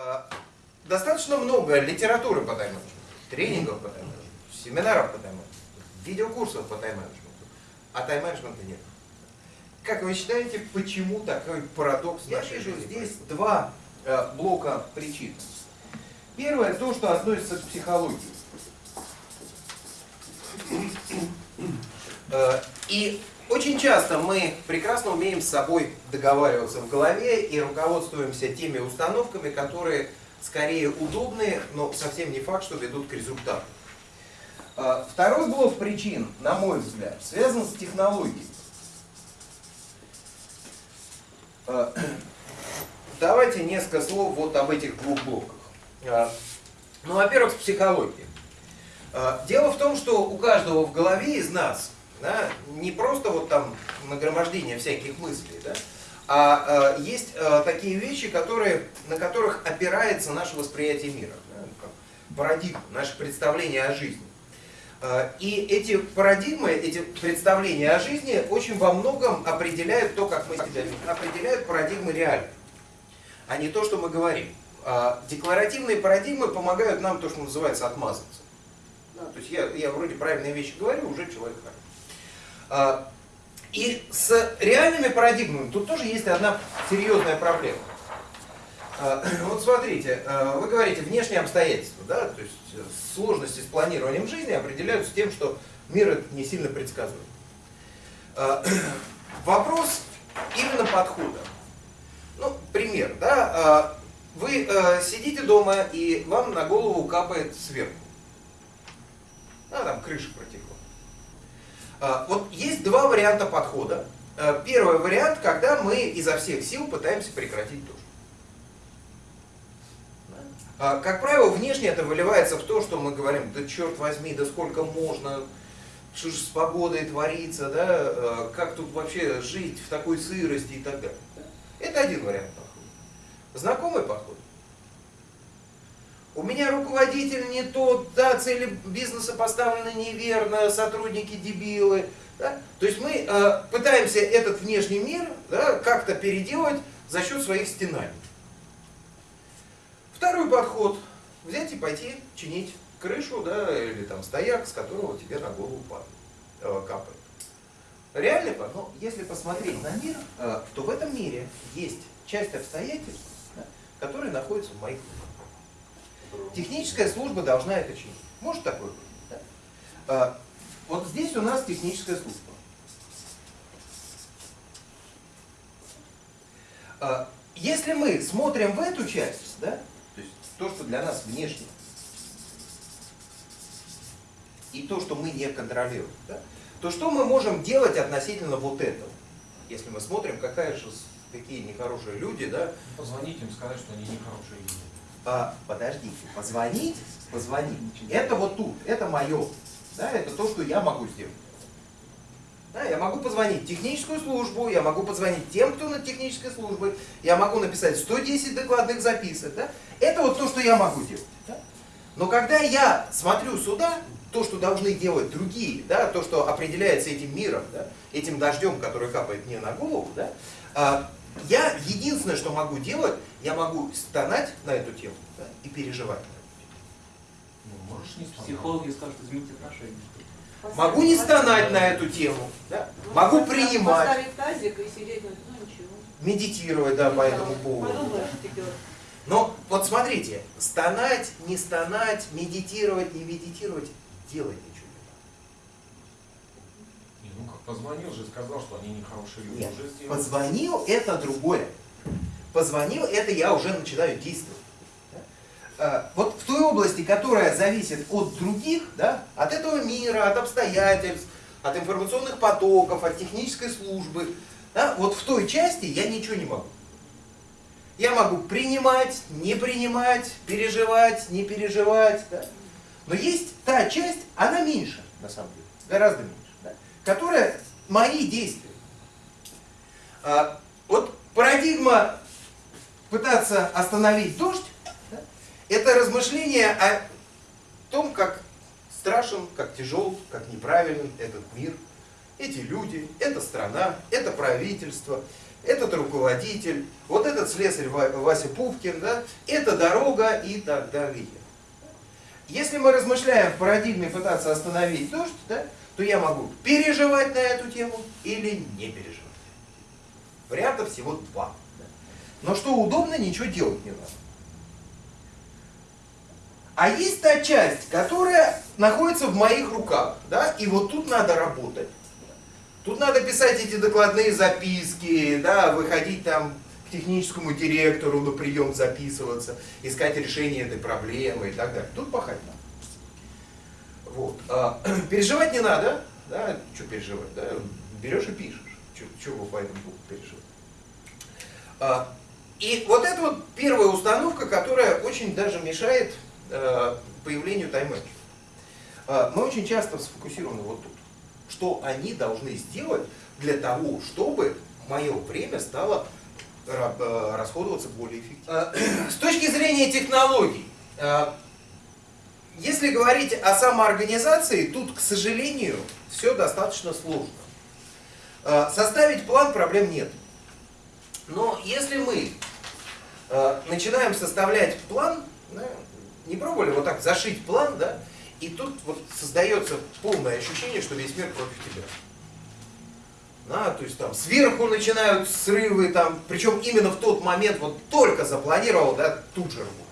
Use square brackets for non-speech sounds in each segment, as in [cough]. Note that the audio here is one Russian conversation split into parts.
А, достаточно много литературы по тайм-менеджменту, тренингов по тайм-менеджменту, семинаров по тайм-менеджменту, видеокурсов по тайм-менеджменту, а тайм-менеджмента нет. Как вы считаете, почему такой парадокс Я нашей вижу жизни здесь происходит? два э, блока причин. Первое, то, что относится к психологии. Э, И очень часто мы прекрасно умеем с собой договариваться в голове и руководствуемся теми установками, которые скорее удобные, но совсем не факт, что ведут к результату. Э, Второй блок причин, на мой взгляд, связан с технологией. Э, [clears throat] Давайте несколько слов вот об этих двух блоках. Э, Ну, во-первых, с психологией. Дело в том, что у каждого в голове из нас да, не просто вот там нагромождение всяких мыслей, да, а э, есть э, такие вещи, которые, на которых опирается наше восприятие мира, да, как парадигма, наше представление о жизни. Э, И эти парадигмы, эти представления о жизни очень во многом определяют то, как мы себя определяют парадигмы реальные, а не то, что мы говорим. А Декларативные парадигмы помогают нам то, что называется отмазаться. Да, то есть я, я вроде правильные вещи говорю, уже человек хороший. А, И с реальными парадигмами тут тоже есть одна серьезная проблема. А, [clears throat] Вот смотрите, а, вы говорите внешние обстоятельства, да, то есть э, сложности с планированием жизни определяются тем, что мир это не сильно предсказуем. [clears throat] Вопрос именно подхода. Ну, пример, да, вы э, сидите дома и вам на голову капает сверху. А, там крыша протекла. А, Вот есть два варианта подхода. А, Первый вариант, когда мы изо всех сил пытаемся прекратить дождь. А, Как правило, внешне это выливается в то, что мы говорим, да черт возьми, да сколько можно, что же с погодой творится, да, э, как тут вообще жить в такой сырости и так далее. Это один вариант подхода. Знакомый подход. У меня руководитель не тот, да, цели бизнеса поставлены неверно, сотрудники дебилы. Да? То есть мы э, пытаемся этот внешний мир да, как-то переделать за счет своих стенаний. Второй подход. Взять и пойти чинить крышу, да, или там стояк, с которого тебе на голову падает, э, капает. Реальный подход. Но если посмотреть на мир, э, то в этом мире есть часть обстоятельств, да, которые находятся в моих руках. Техническая служба должна это чинить. Может такое быть? Да? А, Вот здесь у нас техническая служба. А, Если мы смотрим в эту часть, да, то есть то, что для нас внешне, и то, что мы не контролируем, да, то что мы можем делать относительно вот этого? Если мы смотрим, какая же, какие нехорошие люди, да, Позвонить им, сказать, что они нехорошие люди. А, подождите, позвонить, позвонить, это вот тут, это мое, да, это то, что я могу сделать. Да, я могу позвонить в техническую службу, я могу позвонить тем, кто на технической службе, я могу написать 110 докладных записок, да, это вот то, что я могу делать. да. Но когда я смотрю сюда, то, что должны делать другие, да, то, что определяется этим миром, да, этим дождем, который капает мне на голову, да, а, я единственное, что могу делать, я могу стонать на эту тему да, и переживать. Ну, можешь не стонать. Психологи скажут, измените отношения. Могу не стонать на эту тему, да, могу принимать, Поставить тазик и сидеть, ну ну, ничего. медитировать да, по этому поводу. Подумаешь. Но вот смотрите, стонать, не стонать, медитировать, не медитировать, делать ничего не Не, ну как, позвонил же, сказал, что они нехорошие люди. Нет, Уже сделал. Позвонил это другое. Позвонил это я уже начинаю действовать. Да? А, Вот в той области, которая зависит от других, да, от этого мира, от обстоятельств, от информационных потоков, от технической службы, да, вот в той части я ничего не могу. Я могу принимать, не принимать, переживать, не переживать. Да? Но есть та часть, она меньше, на самом деле, гораздо меньше? Которая мои действия. А, вот парадигма пытаться остановить дождь, да, это размышление о том, как страшен, как тяжел, как неправилен этот мир, эти люди, эта страна, это правительство, этот руководитель, вот этот слесарь Ва- Вася Пупкин, да, это дорога и так далее. Если мы размышляем в парадигме пытаться остановить дождь, да, то я могу переживать на эту тему или не переживать. Вариантов всего два. Но что удобно, ничего делать не надо. А есть та часть, которая находится в моих руках, да, и вот тут надо работать. Тут надо писать эти докладные записки, да, выходить там к техническому директору на прием записываться, искать решение этой проблемы и так далее. Тут пахать надо. Вот. А, [clears throat] переживать не надо, да, что переживать, да, берешь и пишешь, вы по этому поводу переживать. А, и вот это вот первая установка, которая очень даже мешает э, появлению тайм-менеджмента. А, Мы очень часто сфокусированы вот тут. Что они должны сделать для того, чтобы мое время стало э, расходоваться более эффективно. А, [clears throat] С точки зрения технологий, а, если говорить о самоорганизации, тут, к сожалению, все достаточно сложно. А, Составить план проблем нет. Но если мы э, начинаем составлять план, да, не пробовали вот так зашить план, да, и тут вот создается полное ощущение, что весь мир против тебя. Да, то есть там сверху начинают срывы, там, причем именно в тот момент, вот только запланировал, да, тут же рвут.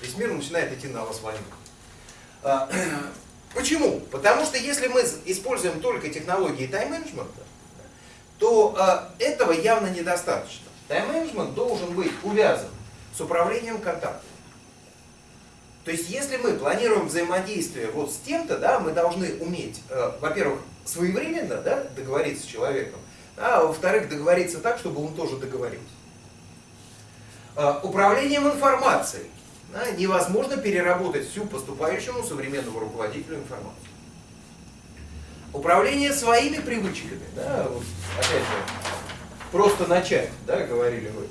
Весь мир начинает идти на вас войну. А, [clears throat] Почему? Потому что если мы используем только технологии тайм-менеджмента, то э, этого явно недостаточно. Тайм-менеджмент должен быть увязан с управлением контактами. То есть, если мы планируем взаимодействие вот с тем-то, да, мы должны уметь, э, во-первых, своевременно да, договориться с человеком, а во-вторых, договориться так, чтобы он тоже договорился. Э, управлением информацией. Да, невозможно переработать всю поступающему современному руководителю информацию. Управление своими привычками, да, вот, опять же, просто начать, да, говорили вы.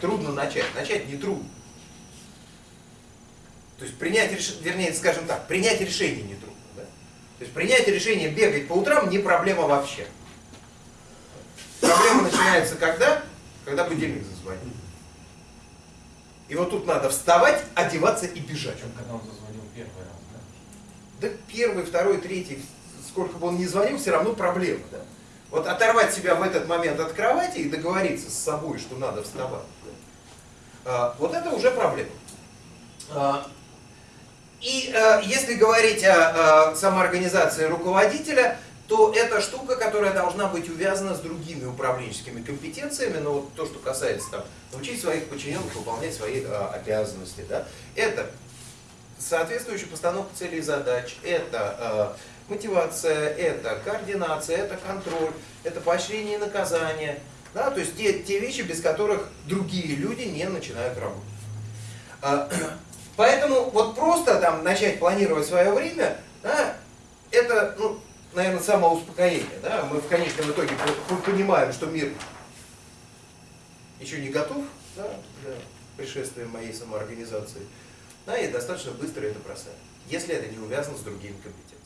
Трудно начать, начать не трудно. То есть принять решение, вернее, скажем так, принять решение не трудно. Да? То есть принять решение бегать по утрам не проблема вообще. Проблема начинается когда? Когда будильник зазвонит. И вот тут надо вставать, одеваться и бежать. Причем, когда он зазвонил первый раз, да? Да первый, второй, третий, сколько бы он ни звонил, все равно проблема. Да? Вот оторвать себя в этот момент от кровати и договориться с собой, что надо вставать. да. А, вот это уже проблема. А, и а, если говорить о самоорганизации руководителя, то это штука, которая должна быть увязана с другими управленческими компетенциями, но вот то, что касается там, научить своих подчиненных выполнять свои а, обязанности, да, это соответствующая постановка целей и задач, это э, мотивация, это координация, это контроль, это поощрение и наказание. Да, то есть те, те вещи, без которых другие люди не начинают работать. А, [clears throat] Поэтому вот просто там начать планировать свое время, да, это, ну, наверное, самоуспокоение. Да? Мы в конечном итоге по- по- понимаем, что мир еще не готов да, для пришествия моей самоорганизации. Да, и достаточно быстро это бросаем, если это не увязано с другими компетенциями.